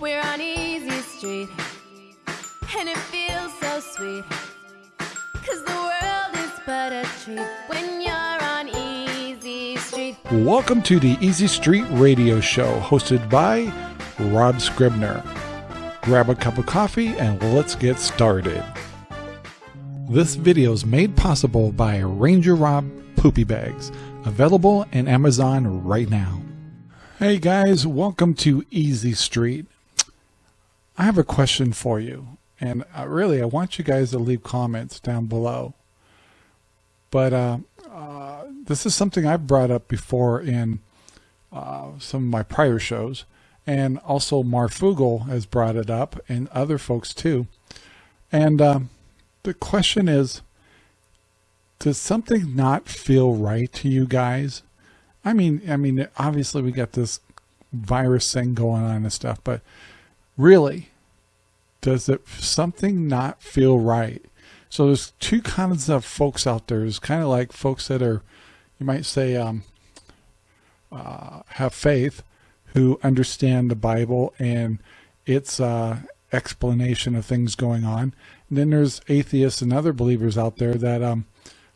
We're on Easy Street, and it feels so sweet. Cause the world is but a treat when you're on Easy Street. Welcome to the Easy Street Radio Show, hosted by Rob Scribner. Grab a cup of coffee and let's get started. This video is made possible by Ranger Rob Poopy Bags, available in Amazon right now. Hey guys, welcome to Easy Street. I have a question for you, and uh, really I want you guys to leave comments down below. But uh, uh, this is something I've brought up before in uh, some of my prior shows, and also Marfoogle has brought it up, and other folks too. And um, the question is, does something not feel right to you guys? I mean, I mean, obviously we got this virus thing going on and stuff, but really, does it something not feel right? So there's two kinds of folks out there. There's kind of like folks that are, you might say, um, uh, have faith, who understand the Bible and its uh, explanation of things going on. And then there's atheists and other believers out there that um,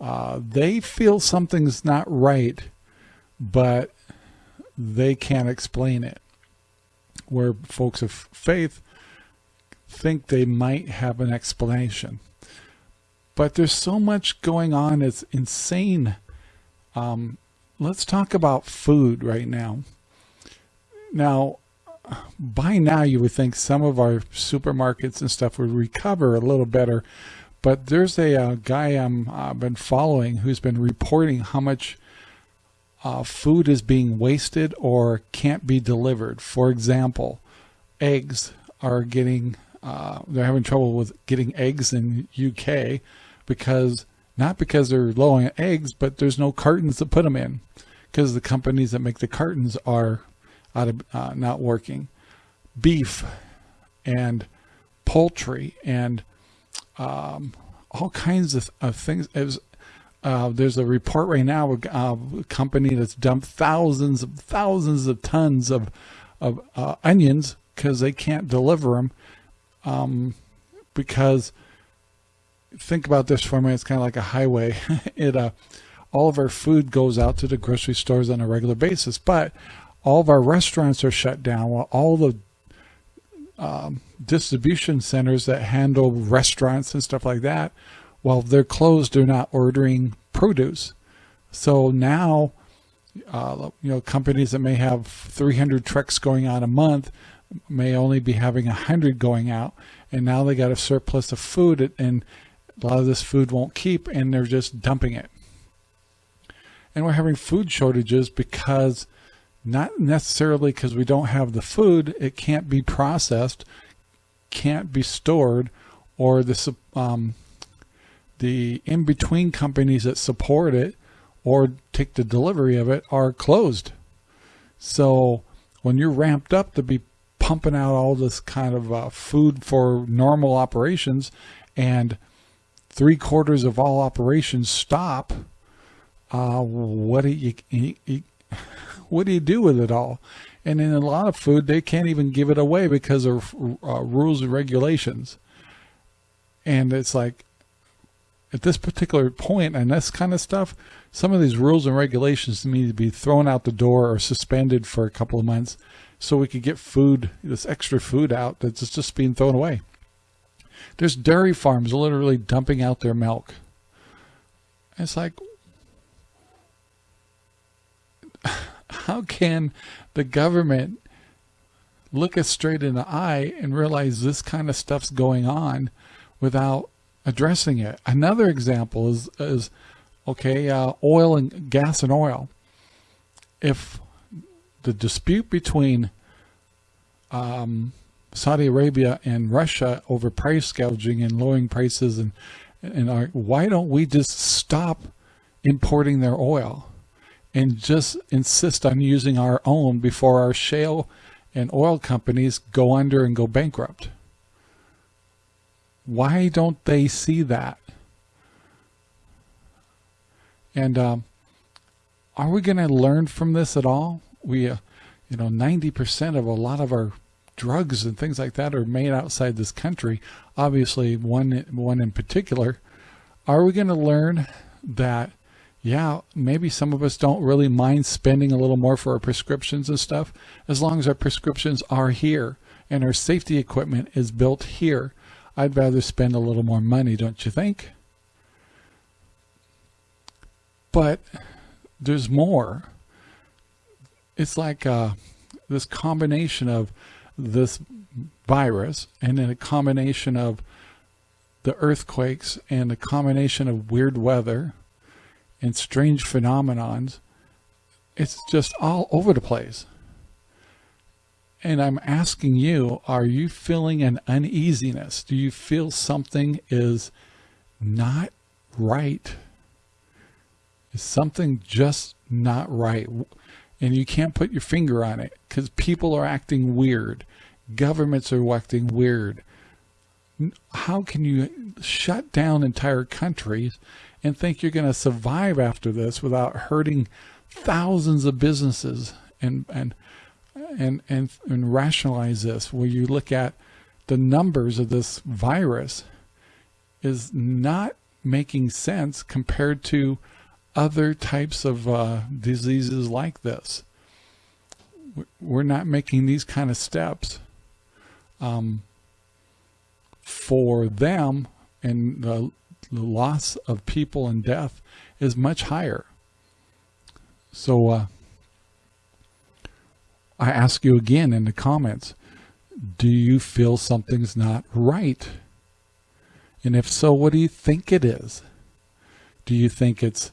uh, they feel something's not right, but they can't explain it. Where folks of faith think they might have an explanation. But there's so much going on. It's insane. Um, let's talk about food right now. Now, by now you would think some of our supermarkets and stuff would recover a little better but there's a, uh, guy I'm uh, been following who's been reporting how much uh, food is being wasted or can't be delivered. For example, eggs are getting uh, they're having trouble with getting eggs in UK because not because they're low on eggs, but there's no cartons to put them in because the companies that make the cartons are out of uh, not working. Beef and poultry and um, all kinds of, of things. Was, uh, there's a report right now of a company that's dumped thousands of thousands of tons of of uh, onions because they can't deliver them. Um, because think about this for minute, it's kind of like a highway. it uh, all of our food goes out to the grocery stores on a regular basis, but all of our restaurants are shut down while all the um, distribution centers that handle restaurants and stuff like that, well, they're closed, they're not ordering produce. So now, uh, you know, companies that may have 300 trucks going out a month may only be having 100 going out. And now they got a surplus of food and a lot of this food won't keep and they're just dumping it. And we're having food shortages because not necessarily because we don't have the food, it can't be processed, can't be stored, or the um, the in-between companies that support it or take the delivery of it are closed. So when you're ramped up to be pumping out all this kind of uh, food for normal operations and three quarters of all operations stop, uh, what do you, you, what do you do with it all? And in a lot of food, they can't even give it away because of uh, rules and regulations. And it's like, at this particular point and this kind of stuff, some of these rules and regulations need to be thrown out the door or suspended for a couple of months so we could get food, this extra food out that's just being thrown away. There's dairy farms literally dumping out their milk. It's like, how can the government look us straight in the eye and realize this kind of stuff's going on without addressing it? Another example is, is okay, uh, oil and gas and oil. If the dispute between um, Saudi Arabia and Russia over price gouging and lowering prices and and our, why don't we just stop importing their oil? and just insist on using our own before our shale and oil companies go under and go bankrupt. Why don't they see that? And um, are we going to learn from this at all? We, uh, you know, 90% of a lot of our drugs and things like that are made outside this country, obviously one one in particular, are we going to learn that yeah, maybe some of us don't really mind spending a little more for our prescriptions and stuff as long as our prescriptions are here and our safety equipment is built here. I'd rather spend a little more money, don't you think? But there's more. It's like uh, this combination of this virus and then a combination of the earthquakes and a combination of weird weather and strange phenomenons. It's just all over the place. And I'm asking you, are you feeling an uneasiness? Do you feel something is not right? Is something just not right? And you can't put your finger on it because people are acting weird. Governments are acting weird. How can you shut down entire countries and think you're going to survive after this without hurting thousands of businesses and and and and, and rationalize this where you look at the numbers of this virus is not making sense compared to other types of uh, diseases like this. We're not making these kind of steps um, for them and the the loss of people and death is much higher. So uh, I ask you again in the comments, do you feel something's not right? And if so, what do you think it is? Do you think it's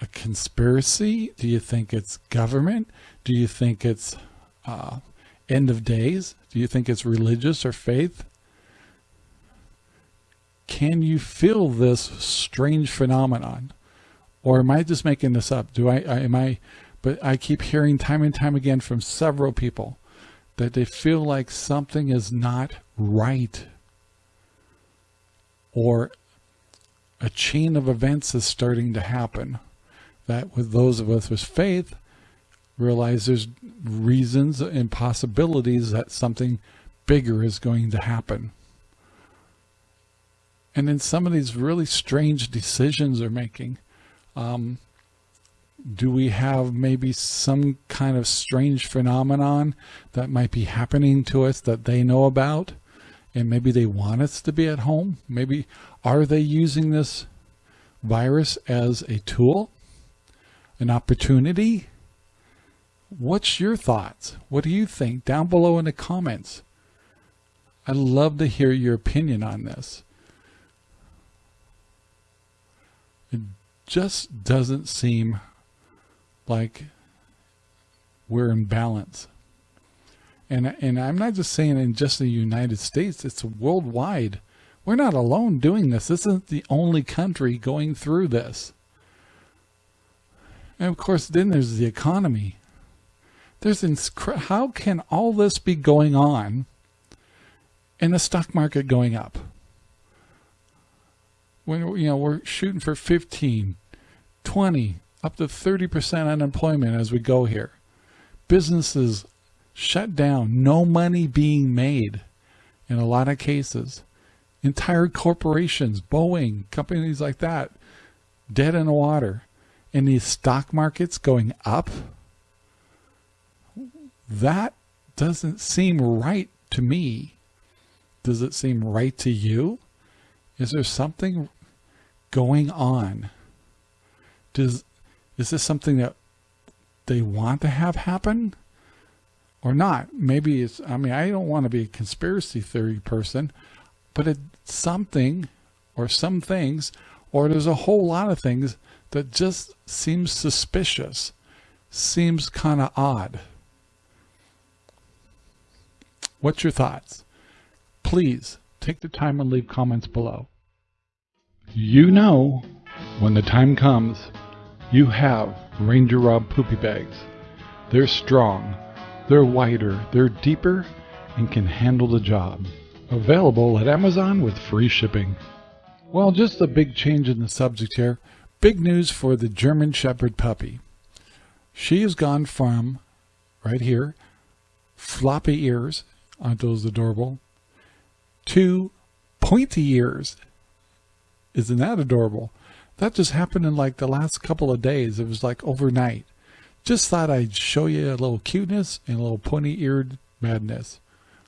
a conspiracy? Do you think it's government? Do you think it's uh, end of days? Do you think it's religious or faith? can you feel this strange phenomenon? Or am I just making this up? Do I, I am I, but I keep hearing time and time again from several people that they feel like something is not right or a chain of events is starting to happen that with those of us with faith realize there's reasons and possibilities that something bigger is going to happen and then some of these really strange decisions they're making. Um, do we have maybe some kind of strange phenomenon that might be happening to us that they know about? And maybe they want us to be at home? Maybe are they using this virus as a tool? An opportunity? What's your thoughts? What do you think? Down below in the comments. I'd love to hear your opinion on this. It just doesn't seem like we're in balance. And, and I'm not just saying in just the United States, it's worldwide. We're not alone doing this. This isn't the only country going through this. And of course, then there's the economy. There's how can all this be going on and the stock market going up? when you know we're shooting for 15 20 up to 30% unemployment as we go here businesses shut down no money being made in a lot of cases entire corporations boeing companies like that dead in the water and these stock markets going up that doesn't seem right to me does it seem right to you is there something going on? Does is this something that they want to have happen or not? Maybe it's, I mean, I don't want to be a conspiracy theory person, but it's something or some things, or there's a whole lot of things that just seems suspicious, seems kind of odd. What's your thoughts? Please take the time and leave comments below. You know, when the time comes, you have Ranger Rob poopy bags. They're strong, they're wider, they're deeper, and can handle the job. Available at Amazon with free shipping. Well, just a big change in the subject here. Big news for the German Shepherd puppy. She has gone from, right here, floppy ears. Aren't those adorable? to pointy ears. Isn't that adorable? That just happened in like the last couple of days. It was like overnight. Just thought I'd show you a little cuteness and a little pointy eared madness.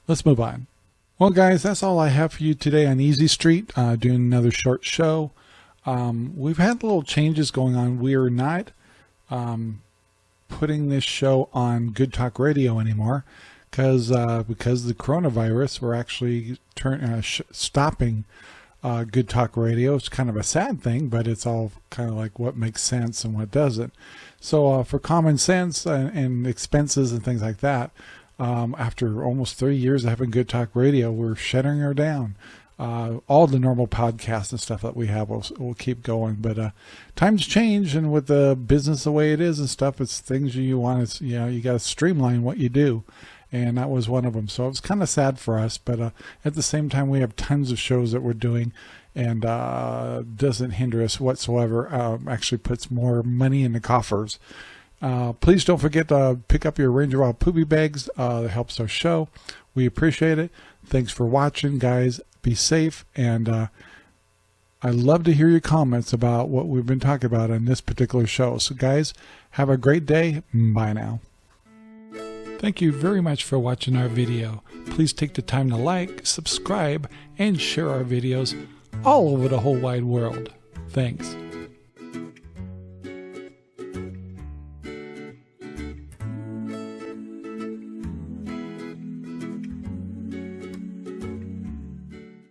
Let's move on. Well, guys, that's all I have for you today on Easy Street, uh, doing another short show. Um, we've had little changes going on. We are not um, putting this show on Good Talk Radio anymore because uh, because the coronavirus, we're actually turn, uh, stopping uh, Good Talk Radio. It's kind of a sad thing, but it's all kind of like what makes sense and what doesn't. So uh, for common sense and, and, expenses and things like that, um, after almost three years of having Good Talk Radio, we're shutting her down. Uh, all the normal podcasts and stuff that we have will will keep going. But uh, times change, and with the business the way it is and stuff, it's things you want to you know you got to streamline what you do, and that was one of them. So it was kind of sad for us, but uh, at the same time, we have tons of shows that we're doing, and uh, doesn't hinder us whatsoever. Um, actually, puts more money in the coffers. Uh, please don't forget to pick up your Ranger Wild Poopy bags. Uh, it helps our show. We appreciate it. Thanks for watching, guys. Be safe, and uh, I love to hear your comments about what we've been talking about on this particular show. So, guys, have a great day. Bye now. Thank you very much for watching our video. Please take the time to like, subscribe, and share our videos all over the whole wide world. Thanks.